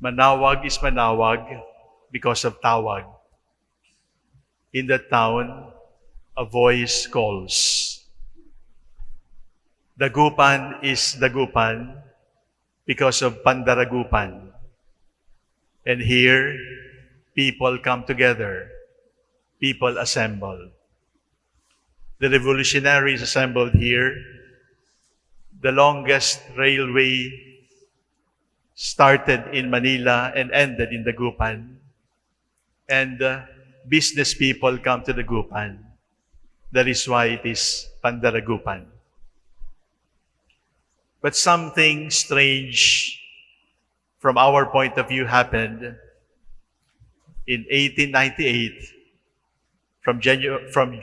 Manaoag is Manaoag because of Tawag. In the town, a voice calls. Dagupan is Dagupan because of Pandaragupan. And here, people come together, people assemble. The revolutionaries assembled here. The longest railway started in Manila and ended in Dagupan. And uh, business people come to Dagupan. That is why it is Pandaragupan. But something strange from our point of view happened in 1898 from, Janu- from,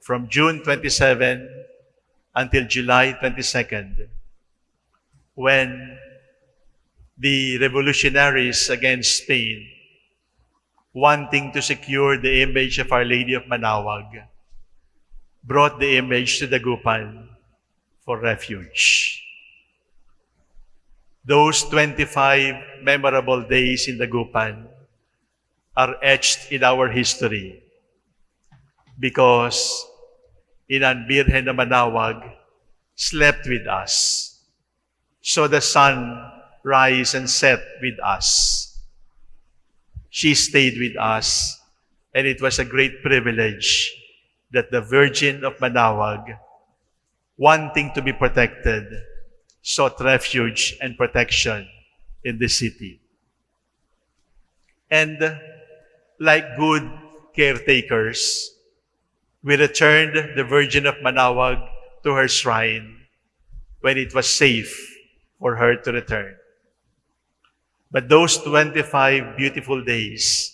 from June 27 until July 22nd when the revolutionaries against Spain wanting to secure the image of Our Lady of Manawag brought the image to Dagupan for refuge. Those 25 memorable days in Dagupan are etched in our history because Inan Birhen na Manawag slept with us. So the sun rise and set with us. She stayed with us, and it was a great privilege that the Virgin of Manawag, wanting to be protected, sought refuge and protection in the city. And like good caretakers, we returned the Virgin of Manawag to her shrine when it was safe for her to return. But those 25 beautiful days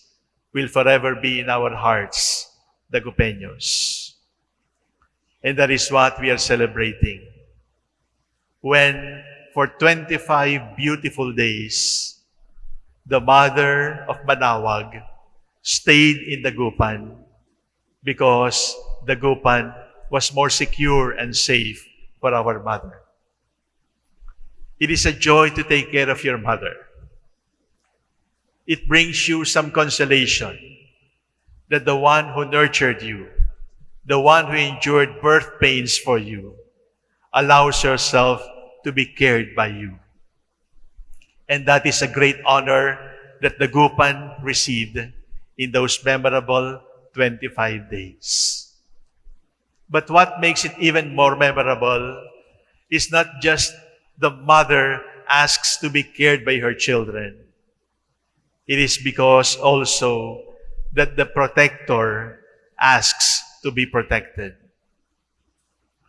will forever be in our hearts, the Gupeños. And that is what we are celebrating. When for 25 beautiful days, the mother of Manawag stayed in Dagupan because Dagupan was more secure and safe for our mother. It is a joy to take care of your mother. It brings you some consolation that the one who nurtured you, the one who endured birth pains for you, allows herself to be cared by you. And that is a great honor that Dagupan received in those memorable 25 days. But what makes it even more memorable is not just the mother asks to be cared by her children. It is because also that the protector asks to be protected.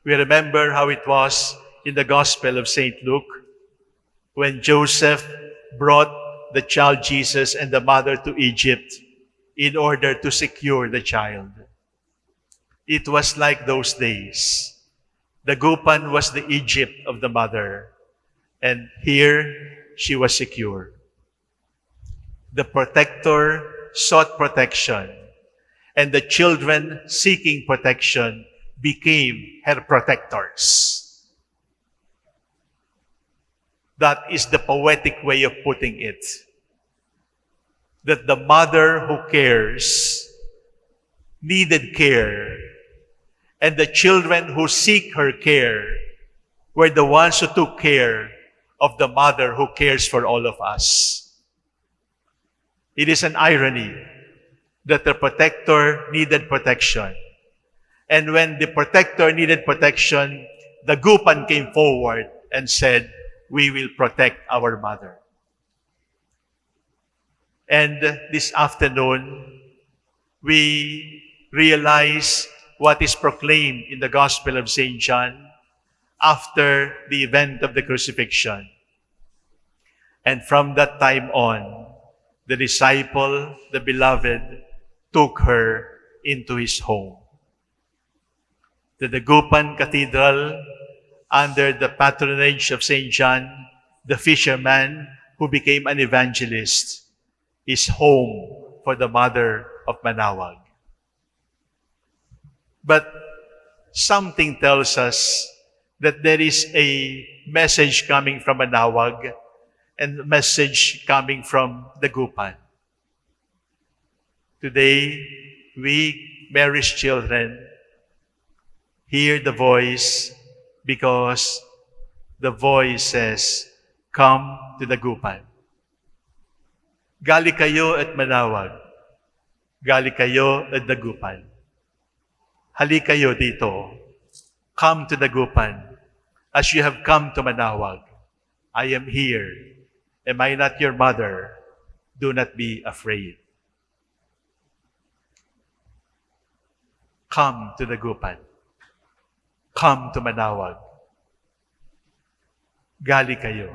We remember how it was in the Gospel of St. Luke when Joseph brought the child Jesus and the mother to Egypt in order to secure the child. It was like those days. Dagupan was the Egypt of the mother, and here she was secure. The protector sought protection, and the children seeking protection became her protectors. That is the poetic way of putting it. That the mother who cares needed care, and the children who seek her care were the ones who took care of the mother who cares for all of us. It is an irony that the protector needed protection. And when the protector needed protection, Dagupan came forward and said, we will protect our mother. And this afternoon, we realize what is proclaimed in the Gospel of St. John after the event of the crucifixion. And from that time on, the disciple, the beloved, took her into his home. The Dagupan Cathedral, under the patronage of St. John, the fisherman who became an evangelist, is home for the mother of Manawag. But something tells us that there is a message coming from Manawag and a message coming from the Gupan. Today, we, Mary's children, hear the voice because the voice says, Come to the Gupan. Gali kayo at manawag. Gali kayo at dagupan. Hali kayo dito. Come to the Gupan. As you have come to Manawag, I am here. Am I not your mother? Do not be afraid. Come to the Gupan. Come to Manawag. Gali kayo.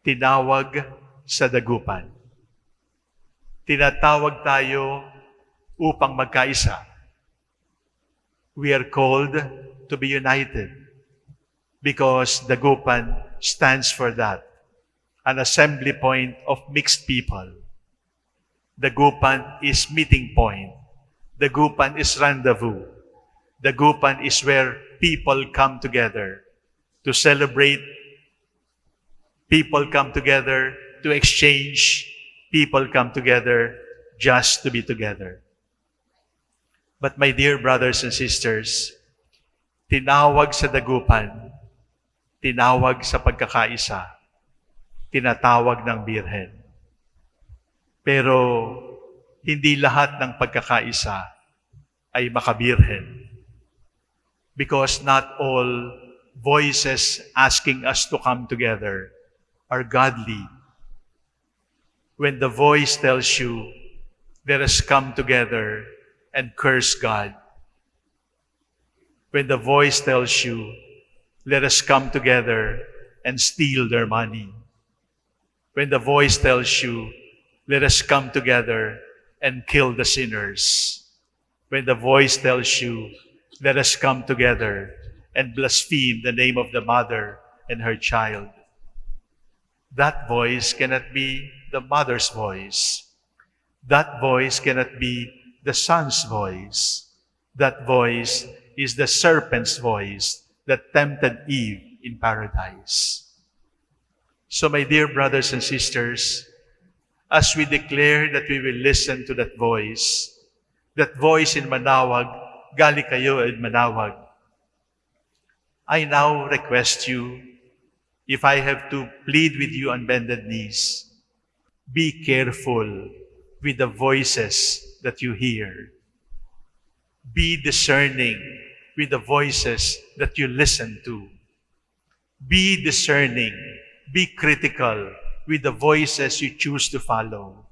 Tinawag sa dagupan. Tinatawag tayo upang magkaisa. We are called to be united because dagupan stands for that. An assembly point of mixed people. Dagupan is meeting point. Dagupan is rendezvous. Dagupan is where people come together to celebrate. People come together to exchange. People come together just to be together. But my dear brothers and sisters, tinawag sa dagupan, tinawag sa pagkakaisa, tinatawag ng birhen. Pero hindi lahat ng pagkakaisa ay makabirhen. Because not all voices asking us to come together are godly when the voice tells you, let us come together and curse God. When the voice tells you, let us come together and steal their money. When the voice tells you, let us come together and kill the sinners. When the voice tells you, let us come together and blaspheme the name of the mother and her child. That voice cannot be the mother's voice. That voice cannot be the son's voice. That voice is the serpent's voice that tempted Eve in paradise. So, my dear brothers and sisters, as we declare that we will listen to that voice, that voice in Manawag, gali kayo in Manawag, I now request you, if I have to plead with you on bended knees, be careful with the voices that you hear. Be discerning with the voices that you listen to. Be discerning, be critical with the voices you choose to follow.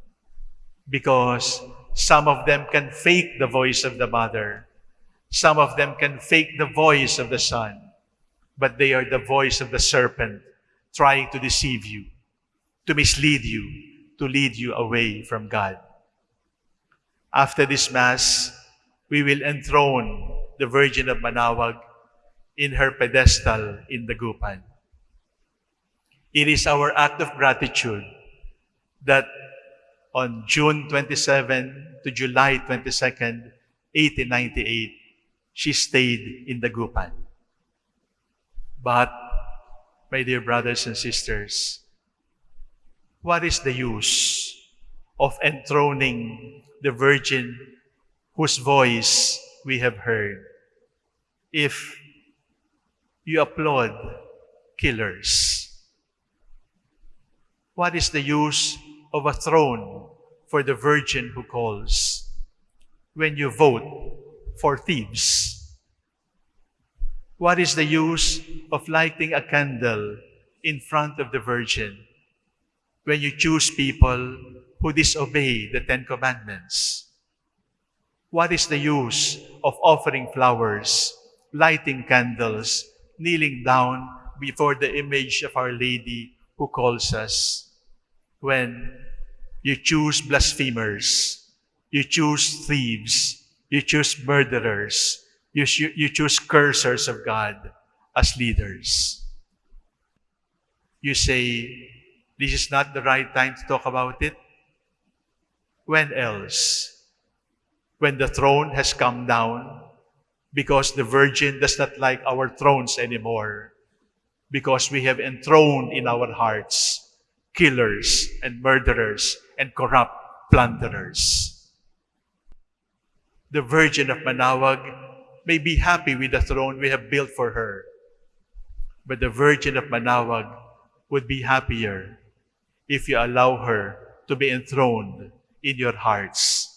Because some of them can fake the voice of the mother. Some of them can fake the voice of the son. But they are the voice of the serpent trying to deceive you, to mislead you, to lead you away from God. After this Mass, we will enthrone the Virgin of Manawag in her pedestal in the Gupan. It is our act of gratitude that on June 27 to July 22nd, 1898, she stayed in the Gupan. But, my dear brothers and sisters, what is the use of enthroning the Virgin whose voice we have heard if you applaud killers? What is the use of a throne for the Virgin who calls when you vote for thieves? What is the use of lighting a candle in front of the Virgin when you choose people who disobey the Ten Commandments? What is the use of offering flowers, lighting candles, kneeling down before the image of Our Lady who calls us when you choose blasphemers, you choose thieves, you choose murderers, you, you choose cursers of God as leaders? You say, this is not the right time to talk about it. When else? When the throne has come down, because the Virgin does not like our thrones anymore. because we have enthroned in our hearts killers and murderers and corrupt plunderers. The Virgin of Manaoag may be happy with the throne we have built for her, but the Virgin of Manaoag would be happier if you allow her to be enthroned in your hearts.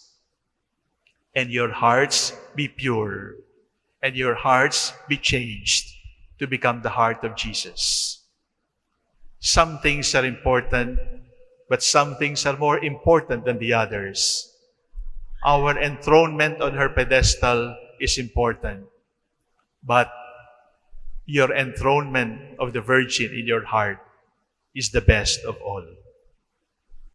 And your hearts be pure, and your hearts be changed to become the heart of Jesus. Some things are important, but some things are more important than the others. Our enthronement on her pedestal is important, but your enthronement of the Virgin in your heart is the best of all.